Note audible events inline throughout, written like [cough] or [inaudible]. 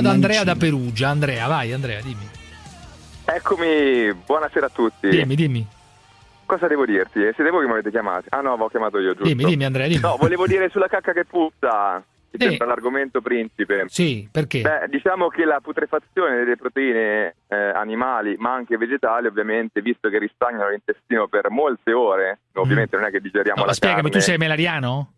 da Andrea da Perugia. Andrea, vai Andrea, dimmi. Eccomi, buonasera a tutti. Dimmi, dimmi. Cosa devo dirti? Siete voi che mi avete chiamato? Ah no, avevo chiamato io, giusto? Dimmi, dimmi Andrea, dimmi. No, volevo dire sulla cacca che puzza. Che sembra l'argomento principe. Sì, perché? Beh, diciamo che la putrefazione delle proteine eh, animali, ma anche vegetali, ovviamente, visto che ristagnano l'intestino per molte ore, ovviamente non è che digeriamo No, la spiegami, carne. tu sei melariano?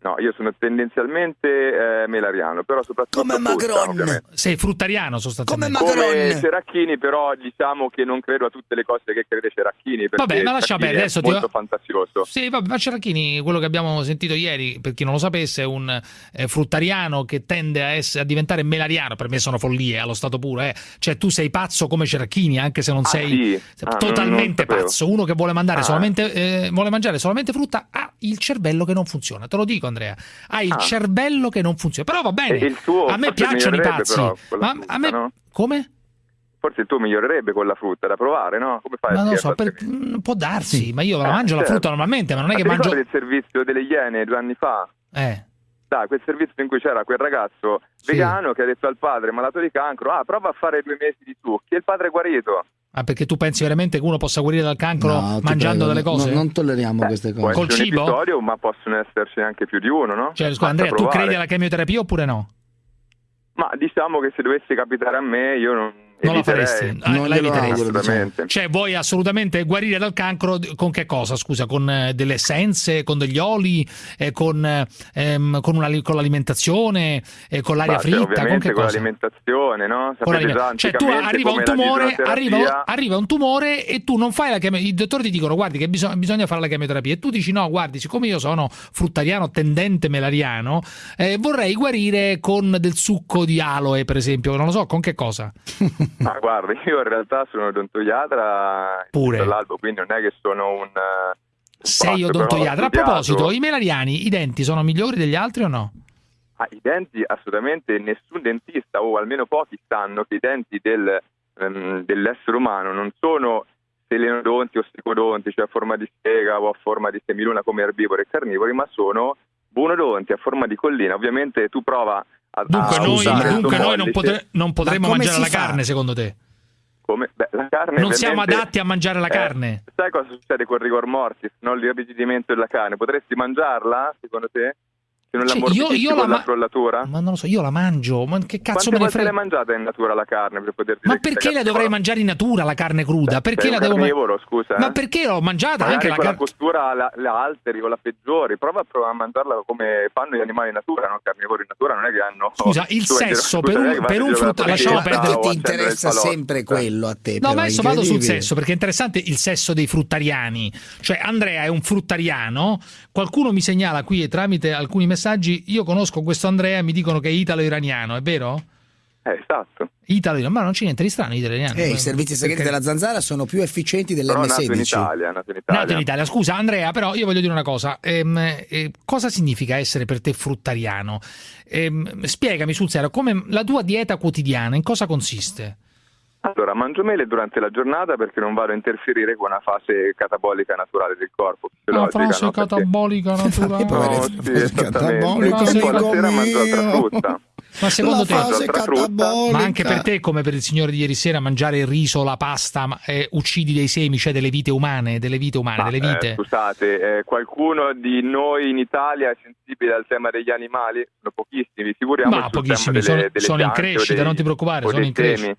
No, io sono tendenzialmente eh, melariano, però soprattutto Come frutta, Macron. ovviamente. Sei fruttariano sostanzialmente. Come Come Macron. Ceracchini, però diciamo che non credo a tutte le cose che crede Ceracchini, perché Vabbè, ma lascia perdere, adesso è ti- molto fantasioso. Sì, vabbè, ma Ceracchini, quello che abbiamo sentito ieri, per chi non lo sapesse, è un eh, fruttariano che tende a, essere, a diventare melariano. Per me sono follie, allo stato puro. Eh. Cioè, tu sei pazzo come Ceracchini, anche se non Ah, sei sì? Ah, totalmente non pazzo. Uno che vuole, mandare Ah. solamente, eh, vuole mangiare solamente frutta ha il cervello che non funziona. Te lo dico, Andrea. Hai il Ah. cervello che non funziona. Però va bene. Il tuo a me piacciono i pazzi. però la ma frutta, a me. no? Come? Forse il tuo migliorerebbe con la frutta, da provare, no? Come fai Ma non lo so, per- mm, può darsi, ma io la Eh, mangio la certo. frutta normalmente, ma non è Ma che mangio. il servizio delle Iene due anni fa? Eh. Dai, quel servizio in cui c'era quel ragazzo Sì. vegano che ha detto al padre malato di cancro, ah, prova a fare due mesi di succhi, e il padre è guarito. Ah, perché tu pensi veramente che uno possa guarire dal cancro No, mangiando prego, delle no- cose? non tolleriamo Eh, queste cose. Col cibo? episodio, ma possono esserci anche più di uno, no? Cioè, scusa, Andrea, tu provare. credi alla chemioterapia oppure no? Ma diciamo che se dovesse capitare a me, io non, Non la faresti? Ah, Non la glielo eviteresti. diciamo. Cioè, vuoi assolutamente guarire dal cancro con che cosa? Scusa, con eh, delle essenze, con degli oli, eh, con, eh, ehm, con, con l'alimentazione, eh, con l'aria fritta, con ovviamente che con cosa? l'alimentazione, no? Con cioè tu arriva un la tumore arriva, arriva un tumore e tu non fai la chemioterapia i dottori ti dicono guardi che bisogna, bisogna fare la chemioterapia e tu dici no guardi siccome io sono fruttariano tendente melariano eh, vorrei guarire con del succo di aloe per esempio non lo so con che cosa [laughs] Ma guarda, io in realtà sono odontoiatra Pure. dall'albo, quindi non è che sono un... eh, sei ho odontoiatra a proposito i melariani i denti sono migliori degli altri o no? Ah, I denti assolutamente nessun dentista o almeno pochi sanno che i denti del, ehm, dell'essere umano non sono selenodonti o stricodonti, cioè a forma di spiega o a forma di semiluna come erbivori e carnivori, ma sono bunodonti a forma di collina. Ovviamente tu prova a Dunque, a noi, il dunque noi non, potre- non potremmo come mangiare la fa? carne secondo te? come beh, la carne non siamo adatti a mangiare la Eh, carne? sai cosa succede con rigor mortis, no? l'irrigidimento della carne? Potresti mangiarla, secondo te? Se non Cioè, io- io la ma- la frollatura? ma non lo so io la mangio ma che cazzo Quante me ne frega l'hai mangiata in natura la carne per poter dire Ma perché la dovrei mangiare in natura la carne cruda? Beh, Perché la un devo mangiare? carnivoro, scusa, eh? Ma perché l'ho mangiata Magari anche la carne? costura la, la alteri o la peggiori, prova a provare a mangiarla come fanno gli animali in natura, no? Carnivori in natura non è che hanno... Scusa, il sesso per un- vai per un la lasciamo perdere. ti interessa sempre quello a te. No, ma adesso vado sul sesso perché è interessante il sesso dei fruttariani. Cioè, Andrea è un fruttariano. Qualcuno mi segnala qui e tramite alcuni messaggi. Io conosco questo Andrea e mi dicono che è italo-iraniano, è vero? Eh, esatto. Italo-iraniano, ma non c'è niente di strano, italo-iraniano. Eh, I servizi segreti Perché- della zanzara sono più efficienti Però nato in dell'M16. Italia, nato in Italia. Nato in Italia, scusa Andrea, però io voglio dire una cosa. Ehm, eh, cosa significa essere per te fruttariano? Ehm, spiegami sul serio, come la tua dieta quotidiana, in cosa consiste? Allora, mangio mele durante la giornata perché non vado a interferire con una fase catabolica naturale del corpo. La fisiologica, frase no? Perché- catabolica [laughs] naturale. No, sì, fase esattamente. catabolica, Poi la sera mangio altra frutta. Ma secondo la te, fase ma anche per te, come per il signore di ieri sera, mangiare il riso, la pasta, ma, eh, uccidi dei semi, cioè delle vite umane, delle vite umane, Ma, delle eh, vite? scusate, eh, qualcuno di noi in Italia è sensibile al tema degli animali? Sono pochissimi, figuriamoci Ma sul pochissimi, tema sono, delle, delle sono in crescita, dei- non ti preoccupare, sono in crescita.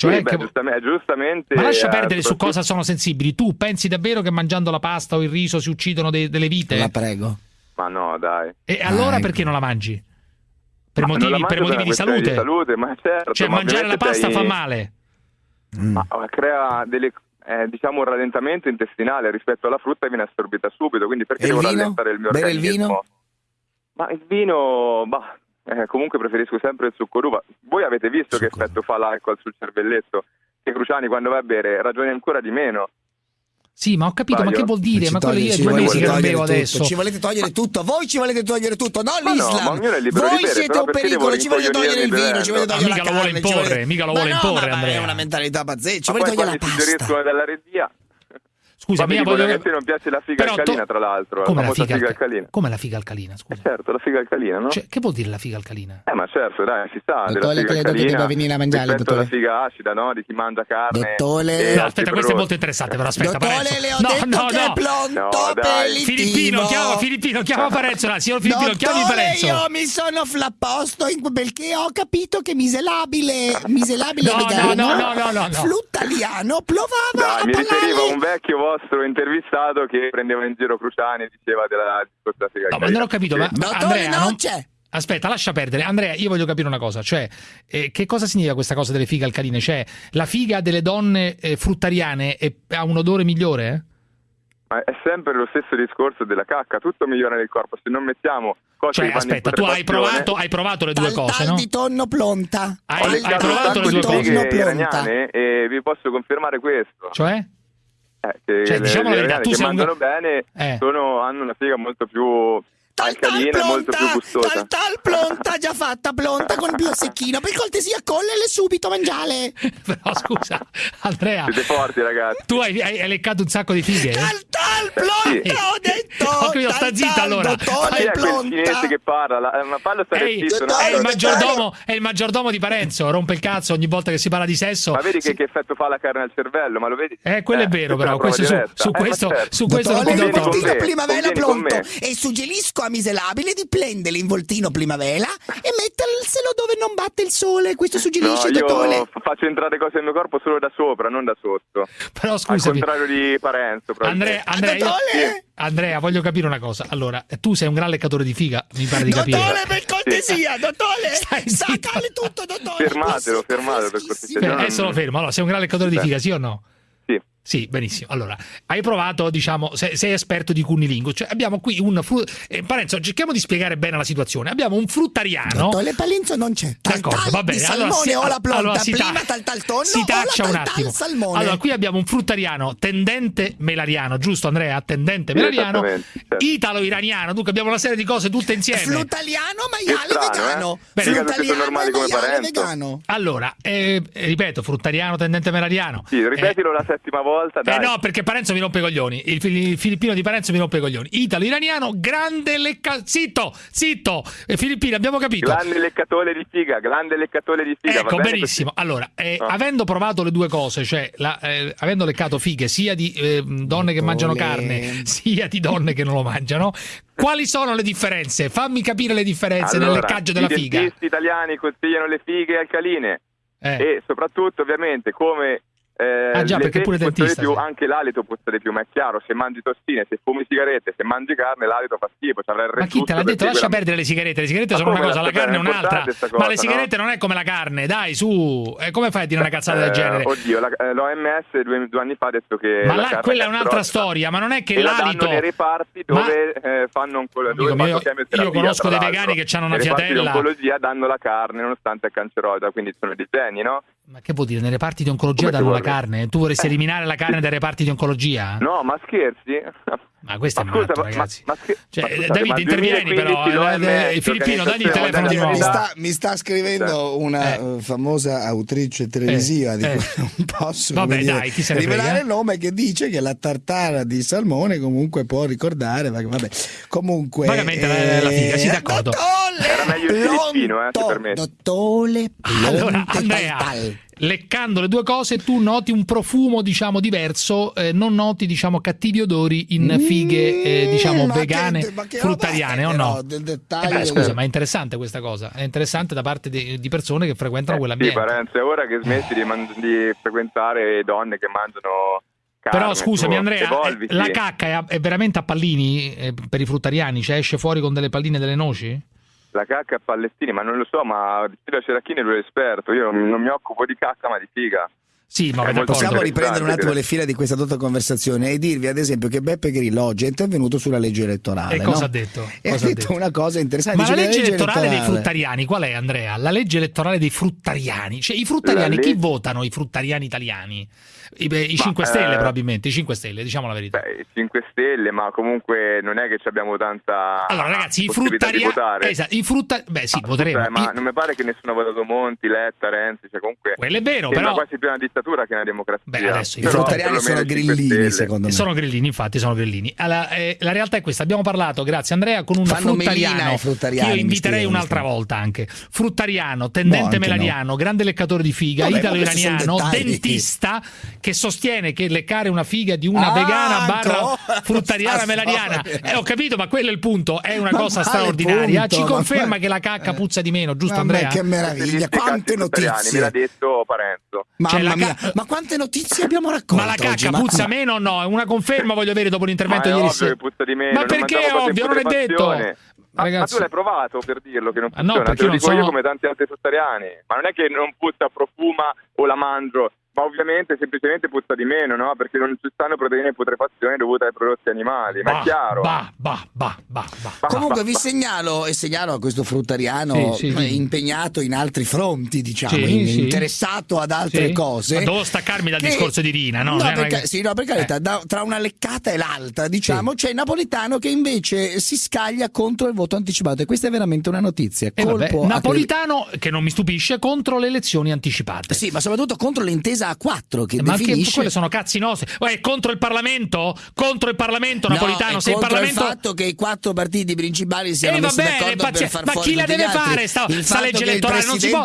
Cioè, Sì, beh, che- giustamente, giustamente, ma lascia eh, perdere su cosa sono sensibili. Tu pensi davvero che mangiando la pasta o il riso si uccidono dei- delle vite? La prego. Ma no, dai. E allora ecco. perché non la mangi? Per Ma motivi, per motivi di salute? di salute, ma certo. Cioè, ma mangiare la pasta sei- fa male. Mm. Ma eh, crea delle, eh, diciamo un rallentamento intestinale rispetto alla frutta e viene assorbita subito, quindi perché E il devo vino? rallentare il mio Bere il organismo? vino? Ma il vino, bah, eh, comunque preferisco sempre il succo d'uva. Voi avete visto che Succo effetto fa l'alcol sul cervelletto? Che Cruciani quando va a bere ragioni ancora di meno. Sì, ma ho capito, ma Sbaglio? che vuol dire? Ci Ma quello io è due mesi che non bevo adesso. Ci volete togliere tutto, voi ci volete togliere tutto, non Ma no, l'Islam. ma ognuno è libero di voi bere, siete un pericolo, ci volete togliere il vino, ci volete togliere Mica la lo vuole carne, ci imporre, mica lo Ma vuole no, imporre, ma- ma Andrea. È una mentalità pazzesca, ci Ma volete poi togliere la quando ti pasta. suggeriscono dalla regia, scusa, dicono voglio... che a te non piace la figa Però to- alcalina, tra l'altro, Come la la famosa figa, figa alca- alcalina. Come la figa alcalina, Eh, scusa? certo, la figa alcalina, no? Cioè, che vuol dire la figa alcalina? Eh, ma certo, dai, si sa, della Dottore, credo che debba venire a mangiare, dottore. figa acida, no? Di chi mangia carne. Dottore. No, aspetta, questo è molto interessante, però aspetta, Dottore, le ho No, detto no, che è no. pronto No, dai. Filippino, chiama Filippino, chiama Parenzo, là, signor Filippino, chiami Parenzo. io mi sono flapposto in- perché ho capito che miselabile, miselabile No, vegano, no, no, no, no, no. fluttaliano, plovava Dai, a mi riferivo a un vecchio vostro intervistato che prendeva in giro Cruciani e diceva della figa No, ma non ho capito, ma, ma Andrea, non non- c'è. Aspetta, lascia perdere. Andrea, io voglio capire una cosa, cioè, eh, che cosa significa questa cosa delle fighe alcaline? Cioè, la figa delle donne eh, fruttariane è- ha un odore migliore? eh? Ma è sempre lo stesso discorso della cacca, tutto migliora nel corpo, se non mettiamo cose Cioè, aspetta, tu hai provato, hai provato le due Tal, cose, tal no? di tonno plonta. Hai- hai provato le due di cose? tonno fighe plonta. iraniane e vi posso confermare questo. Cioè? Eh, che Cioè, diciamo la verità, tu sei un- bene Eh. sono- hanno una figa molto più Tal tal gustosa. tal tal plonta, già fatta plonta con più secchino. Per cortesia, collele subito, mangiale. [laughs] Però scusa, Andrea, Siete forti ragazzi. tu hai, hai- hai leccato un sacco di fighe? Tal tal plonta, sì. ho detto. Ho capito, tal, sta zitta, tal, allora. Chi è quel cinese che parla? La- ma fallo stare Ehi, zitto, no? è, il maggiordomo, è il maggiordomo di Parenzo, rompe il cazzo ogni volta che si parla di sesso. Ma vedi Sì. che, che effetto fa la carne al cervello? Ma lo vedi? Eh, quello è vero, però. Questo su, su Eh, ma questo, certo. su questo non ti Dottore, do convieni con pronto e suggerisco a miserabile di prendere l'involtino primavera e metterselo dove non batte il sole. Questo No, suggerisce, io dottore. f- faccio entrare cose nel mio corpo solo da sopra, non da sotto. Però Al scusami, contrario di Parenzo. Andrea, probabilmente. Andrea, io- dottore? Andrea, voglio capire una cosa. Allora, tu sei un gran leccatore di figa, mi pare di capire. Dottore, per cortesia, dottore. [laughs] Stai zitto. Saccale tutto, dottore. Fermatelo, fermatelo, per cortesia. Eh, adesso lo fermo. Allora, sei un gran leccatore di figa, sì o no? Sì. Benissimo. Allora, hai provato, diciamo, sei, sei esperto di cunnilingo. Cioè, abbiamo qui un fru- eh, Parenzo, cerchiamo di spiegare bene la situazione. Abbiamo un fruttariano. Dottore Palenzo non c'è. Tal D'accordo, tal va bene. Di Allora, salmone si, o la plonta. allora si ta- prima tal tal tonno si taccia un tal tal attimo. salmone. Allora, qui abbiamo un fruttariano tendente melariano, giusto Andrea? Tendente melariano, certo. italo-iraniano. Dunque abbiamo una serie di cose tutte insieme. Flutaliano, maiale Che strano, vegano. eh? Come maiale vegano. Allora, eh, ripeto, fruttariano, tendente melariano. Sì, ripetilo la settima volta, Eh, dai. eh no, perché Parenzo mi rompe i coglioni. Il, il filippino di Parenzo mi rompe i coglioni. Italo-iraniano, grande lecca. Zitto, zitto. Eh, Filippino, abbiamo capito. Grande leccatore di figa, grande leccatore di figa. va Ecco, bene benissimo. Allora, eh, Ah. avendo provato le due cose, cioè la- eh, avendo leccato fighe sia di eh, donne che mangiano carne, [laughs] sia di donne che non lo mangiano, quali sono le differenze? Fammi capire le differenze nel Allora, leccaggio della I figa. dentisti italiani consigliano le fighe alcaline Eh. e soprattutto ovviamente come eh, Ah, già, perché pure dentista, più, sì. anche l'alito puzza di più, ma è chiaro, se mangi tossine, se fumi sigarette, se mangi carne, l'alito fa schifo, il Ma chi te l'ha detto? Lascia quella- perdere le sigarette. Le sigarette Ma sono una cosa, la carne è un'altra. sta Ma le cosa, sigarette no? non è come la carne, dai, su. Eh, come fai a dire una cazzata del Eh, genere? Oddio, la- eh, l'OMS due, due anni fa ha detto che Ma là, quella è un'altra storia, ma non è che e l'alito. nei reparti Ma- dove eh, fanno oncologia. Io- io conosco dei vegani che hanno una Nei reparti di fiatella. oncologia danno la carne nonostante è cancerogena, quindi sono dei geni, no? Ma che vuol dire? Nei reparti di oncologia Come danno la carne? Tu vorresti Eh. eliminare la carne dai reparti di oncologia? No, ma scherzi? Ma questo è Ma scusa, matto, ma- ragazzi. ma- ma Cioè, ma scusate, David, ma intervieni però. 2015 eh, eh, Filippino, dagli il telefono di nuovo. Mi sta, mi sta scrivendo una Eh. eh, famosa autrice televisiva di Eh. cui [laughs] non posso Vabbè, dire, dai, chi se ne rivelare frega. il nome che dice che la tartara di salmone comunque può ricordare vabbè comunque Vagamente la- la figa, sì, d'accordo. Era meglio il filippino, eh, se Plonto, permetti. dottore Allora, Andrea. Leccando le due cose, tu noti un profumo, diciamo, diverso, eh, non noti, diciamo, cattivi odori in fighe, eh, diciamo, Mm, ma che- vegane, che roba fruttariane, o no? del Eh dettaglio beh, scusa, ma è interessante questa cosa. È interessante da parte di, di persone che frequentano Eh, sì, quell'ambiente. Parenzo, è ora che smetti di, man- di frequentare donne che mangiano carne. Però scusami tu, Andrea, evolviti. eh, la cacca è, è veramente a pallini eh, per i fruttariani? Cioè esce fuori con delle palline e delle noci? La cacca a pallettini, ma non lo so, ma Silvio Ceracchini lui è esperto, io non mi occupo di cacca ma di figa. Sì, ma. Possiamo riprendere un attimo le fila di questa dotta conversazione e dirvi ad esempio che Beppe Grillo oggi è intervenuto sulla legge elettorale. E cosa no? ha detto? E ha Cosa ha detto detto? una cosa interessante. Ma la dice, legge elettorale dei elettorale- fruttariani qual è Andrea? La legge elettorale dei fruttariani, cioè i fruttariani, La chi legge- votano i fruttariani italiani? I, beh, i Ma, 5 Stelle eh, probabilmente, i 5 Stelle, diciamo la verità. Beh, 5 Stelle, ma comunque non è che ci abbiamo tanta allora ragazzi, i votare. Esatto, i frutta... Beh sì, Ma, voteremo. scusa, ma I- non mi pare che nessuno ha votato Monti, Letta, Renzi, cioè comunque Quello è vero, però... quasi più una dittatura che una democrazia. Beh, adesso i fruttariani sono i 5 grillini, secondo me. Sono grillini, infatti, sono grillini. Allora, eh, la realtà è questa: abbiamo parlato, grazie Andrea, con un Fanno fruttariano. io inviterei un'altra volta anche. Fruttariano, tendente anche melariano, grande leccatore di figa, Vabbè, ma italo-iraniano, dentista che sostiene che leccare una figa di una Ah, vegana barra fruttariana storia. Eh, ho capito, ma quello è il punto. È una Ma cosa straordinaria. punto? Ci Ma conferma che la cacca puzza di meno, giusto, Andrea? che meraviglia, quante notizie. Me l'ha detto Parenzo. Mamma Cioè, la mia, ma quante notizie abbiamo raccolto Ma la oggi? cacca Ma- puzza ma- meno o no? È una conferma, voglio avere dopo l'intervento Ma è ieri sera. che puzza di meno, Ma perché è ovvio? Non è detto. Ma, ma tu l'hai provato per dirlo che non Ah, no, funziona, te lo dico io sono- come tanti altri fruttariani. Ma non è che non puzza, profuma o la mangio, ma ovviamente semplicemente puzza di meno, no? Perché non ci stanno proteine in putrefazione dovute ai prodotti animali, ma Bah, è chiaro. Bah, bah, bah, bah, bah. Comunque bah, vi bah. segnalo e segnalo a questo fruttariano Sì, sì, eh, sì. impegnato in altri fronti, diciamo, Sì, in- sì. interessato ad altre Sì. cose. Ma devo staccarmi dal che- discorso di Rina, no? No, Non è per, che- ca- sì, no, per carità, Eh. da- tra una leccata e l'altra, diciamo, c'è Napolitano che invece si scaglia contro il voto anticipato e questa è veramente una notizia. E vabbè, Colpo Napolitano, che non mi stupisce, contro le elezioni anticipate. Sì, ma soprattutto contro l'intesa A4 che Ma anche definisce quelle sono cazzi nostri. È contro il Parlamento? Contro il Parlamento, No, Napolitano? è Se il Parlamento. il fatto che i quattro partiti principali siano Eh, messi bene, d'accordo ma chi la deve fare sta, sta legge elettorale? Non si può,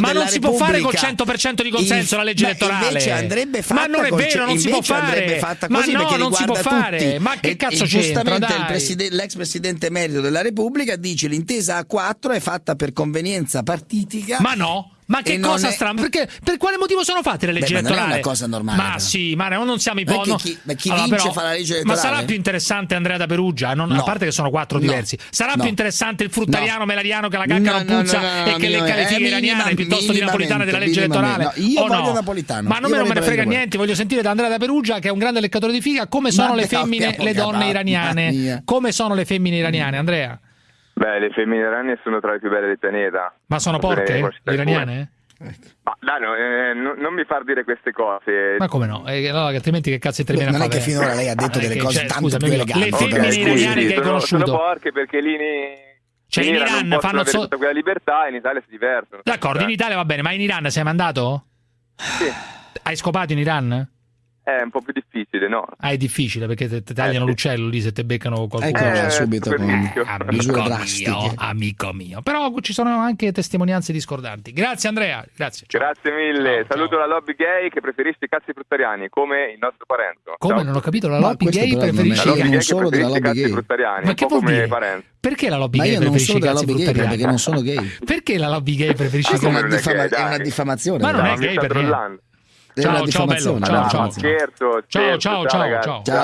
ma non si può fare col Repubblica- 100% di consenso Il- la legge elettorale. invece andrebbe fatta ma non è vero, non si può fare. ma no, non si può fare. Ma che cazzo c'entra? giustamente l'ex presidente emerito della Repubblica dice l'intesa A4 è fatta per convenienza partitica. Ma no. Ma che cosa è- strana? Perché per quale motivo sono fatte le leggi Beh, ma non è elettorali? una cosa normale, Ma però. sì, ma non siamo i Non è po- che no. chi- ma chi Allora, vince però- fa la legge Ma elettorale? sarà più interessante Andrea da Perugia, non- a No. parte che sono quattro No. diversi. Sarà più interessante il fruttariano No. melariano che la cacca No, non no, puzza e che lecca le fighe Eh, iraniane piuttosto di napolitana della legge elettorale? io voglio no? Napolitano. Ma non me, non me ne frega niente, voglio sentire da Andrea da Perugia che è un grande leccatore di figa come sono le femmine, le donne iraniane. Come sono le femmine iraniane, Andrea? Beh, le femmine iraniane sono tra le più belle del pianeta. Ma sono ne porche? Le iraniane? Ma dai, no, eh, non, non mi far dire queste cose. Ma come no? Eh, allora, altrimenti che cazzo ti Beh, viene a non è fare? che finora lei ha detto Eh, delle che cose c'è, tanto scusami, più eleganti, Le femmine iraniane che hai sono, conosciuto. sono porche perché lì in, Cioè, in Iran Iran non possono fanno avere so- tutta quella libertà e in Italia si divertono. D'accordo, in Italia va bene, ma in Iran sei mandato? Sì. Hai scopato in Iran? È un po' più difficile, no? Ah, è difficile perché te, te tagliano Eh, l'uccello lì se te beccano qualcuno. Ecco là, Eh, subito con [laughs] misure drastiche. mio, amico mio. Però ci sono anche testimonianze discordanti. Grazie Andrea, grazie. ciao. Grazie mille. Ciao, Saluto ciao. la lobby gay che preferisce i cazzi fruttariani, come il nostro Parenzo. Come Ciao. non ho capito, la lobby gay però non è- La preferisce lobby non gay che solo della preferisce i lobby cazzi gay. fruttariani, Ma che vuol come dire? Parenzo. Perché la lobby Ma gay preferisce i cazzi fruttariani? perché non sono gay. Perché la lobby gay preferisce i è, una come non è una diffamazione. Ma non è gay sta Ciao, ciao, bello, ciao, no, ciao. Scherzo, Ciao, ciao, ciao, ciao. Ciao.